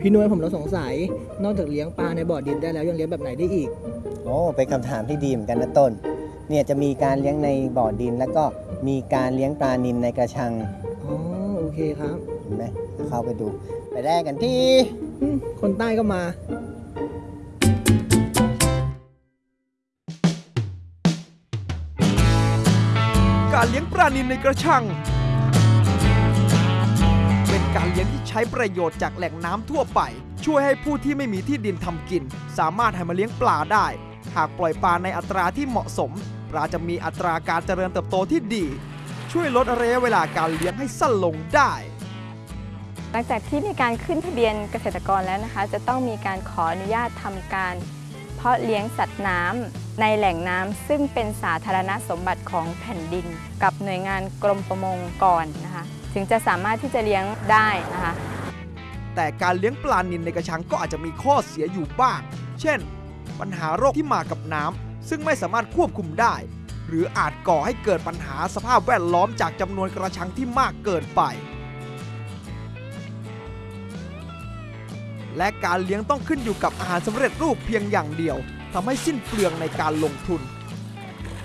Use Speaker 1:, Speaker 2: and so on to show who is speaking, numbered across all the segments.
Speaker 1: พี่นุ้ยผมเราสงสัย นอกจากเลี้ยงปลาในบ่อดินได้แล้วยังเลี้ยงแบบไหนได้อีก
Speaker 2: โอ้เป็นคำถามที่ดีเหมือนกันนะต้น เนี่ยจะมีการเลี้ยงในบ่อดิน แล้วก็มีการเลี้ยงปลานิลในกระชัง
Speaker 1: อ๋อโอเคครับ
Speaker 2: เห็นไหมเข้าไปดู ไปแรกกันที่
Speaker 1: อืมคนใต้ก็มา
Speaker 3: การเลี้ยงปลานิลในกระชังเป็น การเลี้ยงที่ใช้ประโยชน์จากแหล่งน้ำทั่วไป ช่วยให้ผู้ที่ไม่มีที่ดินทำกิน สามารถให้มาเลี้ยงปลาได้ หากปล่อยปลาในอัตราที่เหมาะสม ปลาจะมีอัตราการเจริญเติบโตที่ดี ช่วยลดระยะเวลาการเลี้ยงให้สั้นลงได้
Speaker 4: หลังจากที่มีการขึ้นทะเบียนเกษตรกรแล้วนะคะ จะต้องมีการขออนุญาตทำการ เพาะเลี้ยงสัตว์น้ำในแหล่งน้ำซึ่งเป็นสาธารณสมบัติของแผ่นดิน กับหน่วยงานกรมประมงก่อนนะคะ ถึงจะสามารถที่จะเลี้ยงได้นะคะ
Speaker 3: แต่การเลี้ยงปลานิลในกระชังก็อาจจะมีข้อเสียอยู่บ้าง เช่น ปัญหาโรคที่มากับน้ำซึ่งไม่สามารถควบคุมได้ หรืออาจก่อให้เกิดปัญหาสภาพแวดล้อมจากจำนวนกระชังที่มากเกินไป และการเลี้ยงต้องขึ้นอยู่กับอาหารสำเร็จรูปเพียงอย่างเดียวทำให้สิ้นเปลืองในการลงทุน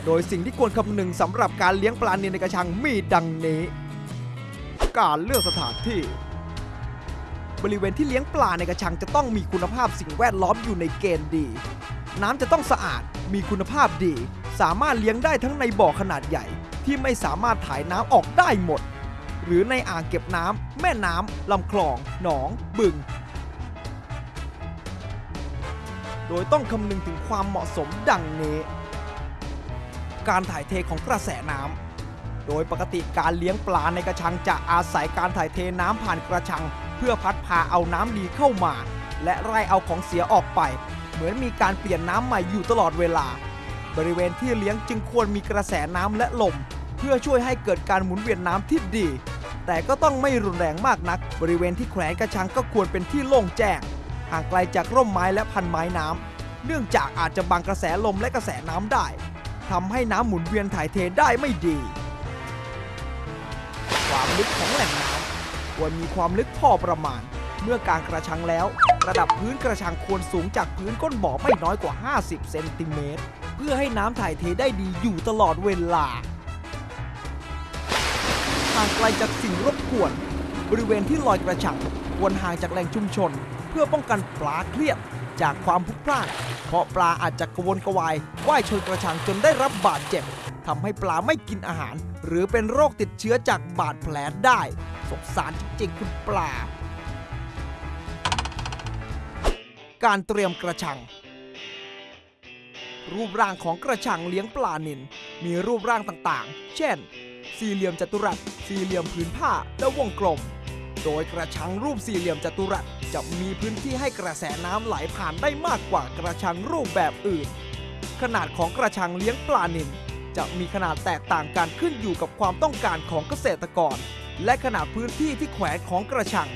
Speaker 3: โดยสิ่งที่ควรคำนึงสำหรับการเลี้ยงปลานิลในกระชังมีดังนี้ การเลือกสถานที่ บริเวณที่เลี้ยงปลาในกระชังจะต้องมีคุณภาพสิ่งแวดล้อมอยู่ในเกณฑ์ดี น้ำจะต้องสะอาดมีคุณภาพดี สามารถเลี้ยงได้ทั้งในบ่อขนาดใหญ่ ที่ไม่สามารถถ่ายน้ำออกได้หมด หรือในอ่างเก็บน้ำแม่น้ำลำคลอง หนอง บึง โดยต้องคำนึงถึงความเหมาะสมดังนี้ การถ่ายเทของกระแสน้ำ โดยปกติการเลี้ยงปลาในกระชังจะอาศัยการถ่ายเทน้ำผ่านกระชัง เพื่อพัดพาเอาน้ำดีเข้ามา และไล่เอาของเสียออกไป เหมือนมีการเปลี่ยนน้ำใหม่อยู่ตลอดเวลา บริเวณที่เลี้ยงจึงควรมีกระแสน้ำและลม เพื่อช่วยให้เกิดการหมุนเวียนน้ำที่ดี แต่ก็ต้องไม่รุนแรงมากนัก บริเวณที่แขวนกระชังก็ควรเป็นที่โล่งแจ้งห่างไกลจากร่มไม้และพันไม้น้ำเนื่องจากอาจจะบังกระแสลมและกระแสน้ำได้ทำให้น้ำหมุนเวียนถ่ายเทได้ไม่ดี ลึกของแหล่งน้ำควรมีความลึกพอประมาณ เมื่อการกระชังแล้ว ระดับพื้นกระชังควรสูงจากพื้นก้นบ่อไม่น้อยกว่า 50 เซนติเมตร เพื่อให้น้ำถ่ายเทได้ดีอยู่ตลอดเวลาห่างไกลจากสิ่งรบกวน บริเวณที่ลอยกระชังควรห่างจากแหล่งชุมชน เพื่อป้องกันปลาเครียดจากความพลุกพล่านเพราะปลาอาจจะกระวนกระวายว่ายชนกระชังจนได้รับบาดเจ็บ ทำให้ปลาไม่กินอาหาร หรือเป็นโรคติดเชื้อจากบาดแผลได้สงสารจริงๆคุณปลา การเตรียมกระชัง รูปร่างของกระชังเลี้ยงปลานิลมีรูปร่างต่างๆ เช่น สี่เหลี่ยมจัตุรัส สี่เหลี่ยมผืนผ้า และวงกลม โดยกระชังรูปสี่เหลี่ยมจัตุรัสจะมีพื้นที่ให้กระแสน้ำไหลผ่านได้มากกว่ากระชังรูปแบบอื่น ขนาดของกระชังเลี้ยงปลานิล จะมีขนาดแตกต่างกันขึ้นอยู่กับความต้องการของเกษตรกร และขนาดพื้นที่ที่แขวนของกระชัง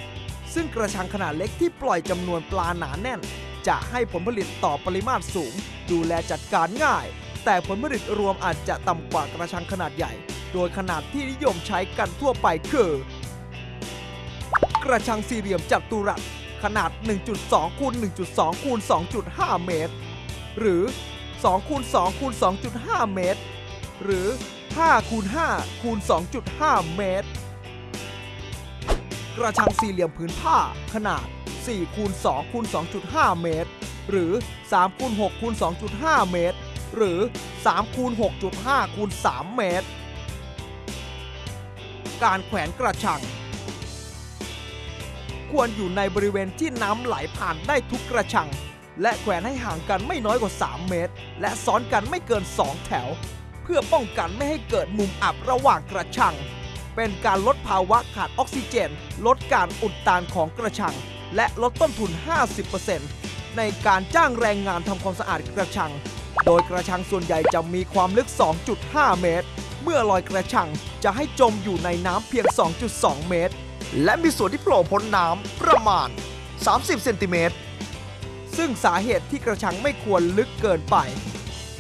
Speaker 3: ซึ่งกระชังขนาดเล็กที่ปล่อยจำนวนปลาหนาแน่น จะให้ผลผลิตต่อปริมาตรสูง ดูแลจัดการง่าย แต่ผลผลิตรวมอาจจะต่ำกว่ากระชังขนาดใหญ่ โดยขนาดที่นิยมใช้กันทั่วไปคือ กระชังสี่เหลี่ยมจัตุรัสขนาด 1.2คูณ1.2คูณ2.5 เมตร หรือ2คูณ2คูณ2.5 เมตร หรือ 5 คูณ 5 คูณ 2.5 เมตร กระชังสี่เหลี่ยมผืนผ้าขนาด 4 คูณ 2 คูณ 2.5 เมตร หรือ 3 คูณ 6 คูณ 2.5 เมตร หรือ 3 คูณ 6.5 คูณ 3 เมตร การแขวนกระชัง ควรอยู่ในบริเวณที่น้ำไหลผ่านได้ทุกกระชังและแขวนให้ห่างกันไม่น้อยกว่า 3 เมตร และซ้อนกันไม่เกิน 2 แถว พื่อป้องกันไม่ให้เกิดมุมอับระหว่างกระชัง เป็นการลดภาวะขาดออกซิเจน ลดการอุดตันของกระชัง และลดต้นทุน 50%ในการจ้างแรงงานทำความสะอาดกระชัง โดยกระชังส่วนใหญ่จะมีความลึก 2.5 เมตร เมื่อลอยกระชังจะให้จมอยู่ในน้ำเพียง 2.2 เมตร และมีส่วนที่โผล่พ้นน้ำประมาณ 30 เซนติเมตรซึ่งสาเหตุที่กระชังไม่ควรลึกเกินไป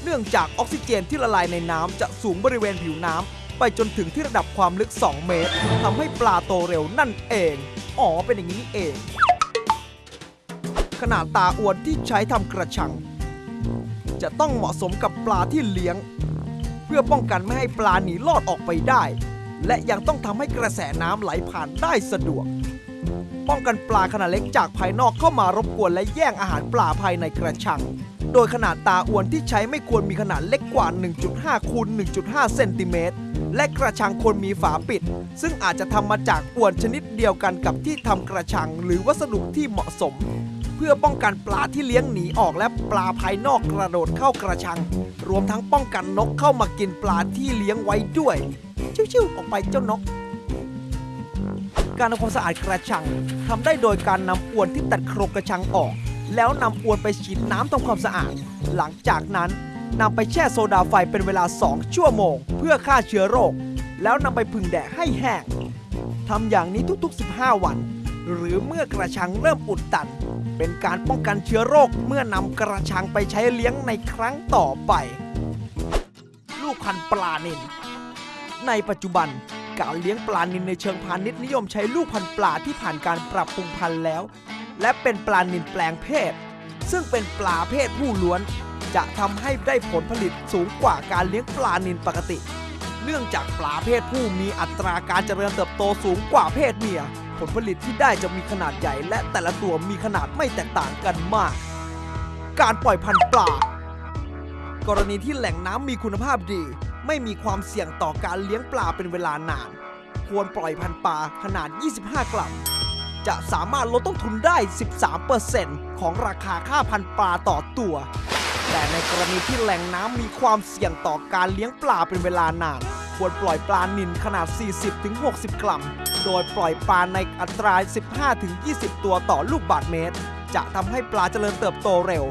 Speaker 3: เนื่องจากออกซิเจนที่ละลายในน้ำจะสูงบริเวณผิวน้ำไปจนถึงที่ระดับความลึก 2 เมตรทำให้ปลาโตเร็วนั่นเอง อ๋อ เป็นอย่างนี้เอง ขนาดตาอวนที่ใช้ทำกระชัง จะต้องเหมาะสมกับปลาที่เลี้ยง เพื่อป้องกันไม่ให้ปลาหนีลอดออกไปได้ และยังต้องทำให้กระแสน้ำไหลผ่านได้สะดวกป้องกันปลาขนาดเล็กจากภายนอกเข้ามารบกวนและแย่งอาหารปลาภายในกระชัง โดยขนาดตาอวนที่ใช้ไม่ควรมีขนาดเล็กกว่า 1.5คูณ1.5 เซนติเมตร และกระชังควรมีฝาปิด ซึ่งอาจจะทำมาจากอวนชนิดเดียวกันกับที่ทำกระชังหรือวัสดุที่เหมาะสม เพื่อป้องกันปลาที่เลี้ยงหนีออกและปลาภายนอกกระโดดเข้ากระชัง รวมทั้งป้องกันนกเข้ามากินปลาที่เลี้ยงไว้ด้วย ชิวๆออกไปเจ้านกการทำความสะอาดกระชังทำได้โดยการนำอวนที่ตัดโครงกระชังออก แล้วนำอวนไปฉีดน้ำทำความสะอาด หลังจากนั้นนำไปแช่โซดาไฟเป็นเวลา 2 ชั่วโมง เพื่อฆ่าเชื้อโรค แล้วนำไปผึ่งแดดให้แห้งทำอย่างนี้ทุกๆ 15 วัน หรือเมื่อกระชังเริ่มอุดตัน เป็นการป้องกันเชื้อโรคเมื่อนำกระชังไปใช้เลี้ยงในครั้งต่อไป ลูกพันธุ์ปลานิลในปัจจุบันการเลี้ยงปลานิลในเชิงพาณิชย์นิยมใช้ลูกพันธุ์ปลาที่ผ่านการปรับปรุงพันธุ์แล้ว และเป็นปลานิลแปลงเพศ ซึ่งเป็นปลาเพศผู้ล้วน จะทำให้ได้ผลผลิตสูงกว่าการเลี้ยงปลานิลปกติ เนื่องจากปลาเพศผู้มีอัตราการเจริญเติบโตสูงกว่าเพศเมีย ผลผลิตที่ได้จะมีขนาดใหญ่ และแต่ละตัวมีขนาดไม่แตกต่างกันมาก การปล่อยพันธุ์ปลากรณีที่แหล่งน้ำมีคุณภาพดี ไม่มีความเสี่ยงต่อการเลี้ยงปลาเป็นเวลานาน ควรปล่อยพันธุ์ปลาขนาด 25 กรัม จะสามารถลดต้นทุนได้ 13%ของราคาค่าพันปลาต่อตัว แต่ในกรณีที่แหล่งน้ำมีความเสี่ยงต่อการเลี้ยงปลาเป็นเวลานาน ควรปล่อยปลานิลขนาด 40-60 กรัม โดยปล่อยปลาในอัตรา 15-20 ตัวต่อลูกบาศก์เมตร จะทำให้ปลาเจริญเติบโตเร็ว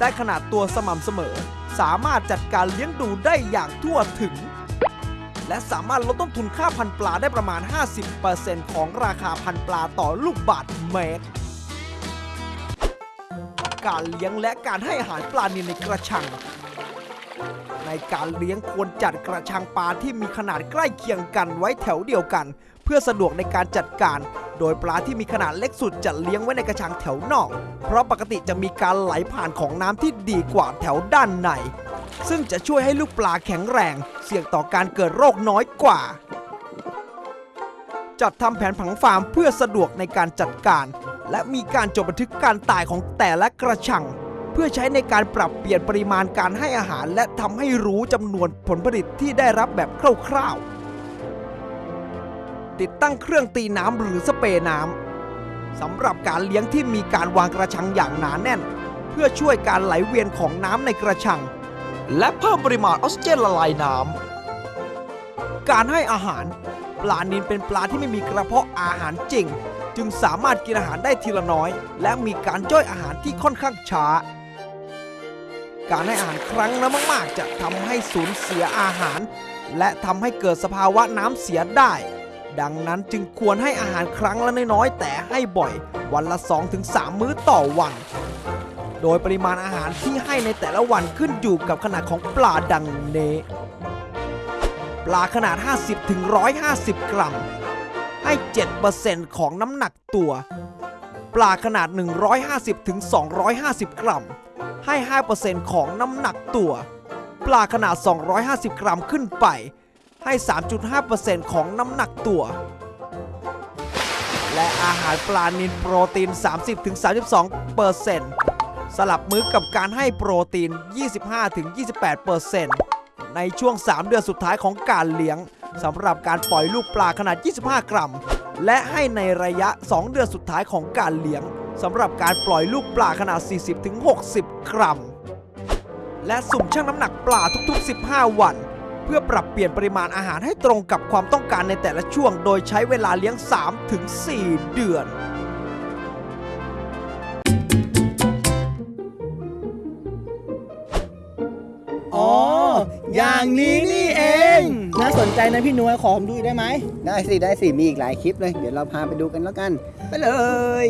Speaker 3: ได้ขนาดตัวสม่ำเสมอ สามารถจัดการเลี้ยงดูได้อย่างทั่วถึง และสามารถลดต้นทุนค่าพันปลาได้ประมาณ 50%ของราคาพันปลาต่อลูกบาศก์เมตร การเลี้ยงและการให้อาหารปลานิลในกระชัง ในการเลี้ยงควรจัดกระชังปลาที่มีขนาดใกล้เคียงกันไว้แถวเดียวกัน เพื่อสะดวกในการจัดการ โดยปลาที่มีขนาดเล็กสุดจะเลี้ยงไว้ในกระชังแถวนอก เพราะปกติจะมีการไหลผ่านของน้ำที่ดีกว่าแถวด้านใน ซึ่งจะช่วยให้ลูกปลาแข็งแรง เสี่ยงต่อการเกิดโรคน้อยกว่า จัดทำแผนผังฟาร์มเพื่อสะดวกในการจัดการ และมีการจดบันทึกการตายของแต่ละกระชัง เพื่อใช้ในการปรับเปลี่ยนปริมาณการให้อาหาร และทำให้รู้จำนวนผลผลิตที่ได้รับแบบคร่าวๆ ติดตั้งเครื่องตีน้ำหรือสเปรย์น้ำสำหรับการเลี้ยงที่มีการวางกระชังอย่างหนาแน่น เพื่อช่วยการไหลเวียนของน้ำในกระชัง และเพิ่มปริมาณออกซิเจนละลายน้ำการให้อาหาร ปลานิลเป็นปลาที่ไม่มีกระเพาะอาหารจริง จึงสามารถกินอาหารได้ทีละน้อย และมีการย่อยอาหารที่ค่อนข้างช้า การให้อาหารครั้งละมาก ๆ จะทำให้สูญเสียอาหาร และทำให้เกิดสภาวะน้ำเสียได้ ดังนั้นจึงควรให้อาหารครั้งละน้อยๆแต่ให้บ่อย วันละ 2-3 มื้อต่อวัน โดยปริมาณอาหารที่ให้ในแต่ละวันขึ้นอยู่กับขนาดของปลาดังนี้ปลาขนาด 50-150กรัม ให้ 7%ของน้ำหนักตัว ปลาขนาด 150-250กรัม ให้ 5%ของน้ำหนักตัว ปลาขนาด 250 กรัมขึ้นไป ให้ 3.5%ของน้ำหนักตัวและอาหารปลานิลโปรตีน 30-32% สลับมื้อกับการให้โปรตีน 25-28%ในช่วง 3 เดือนสุดท้ายของการเลี้ยงสำหรับการปล่อยลูกปลาขนาด 25 กรัม และให้ในระยะ 2 เดือนสุดท้ายของการเลี้ยงสำหรับการปล่อยลูกปลาขนาด 40-60 กรัม และสุ่มชั่งน้ำหนักปลาทุก ๆ 15 วัน เพื่อปรับเปลี่ยนปริมาณอาหารให้ตรงกับความต้องการในแต่ละช่วง โดยใช้เวลาเลี้ยง 3-4 เดือน
Speaker 1: อย่างนี้นี่เอง น่าสนใจนะพี่หนวยขอผมดูอีกได้ไหม
Speaker 2: ได้สิได้สิมีอีกหลายคลิปเลย เดี๋ยวเราพาไปดูกันแล้วกัน ไปเลย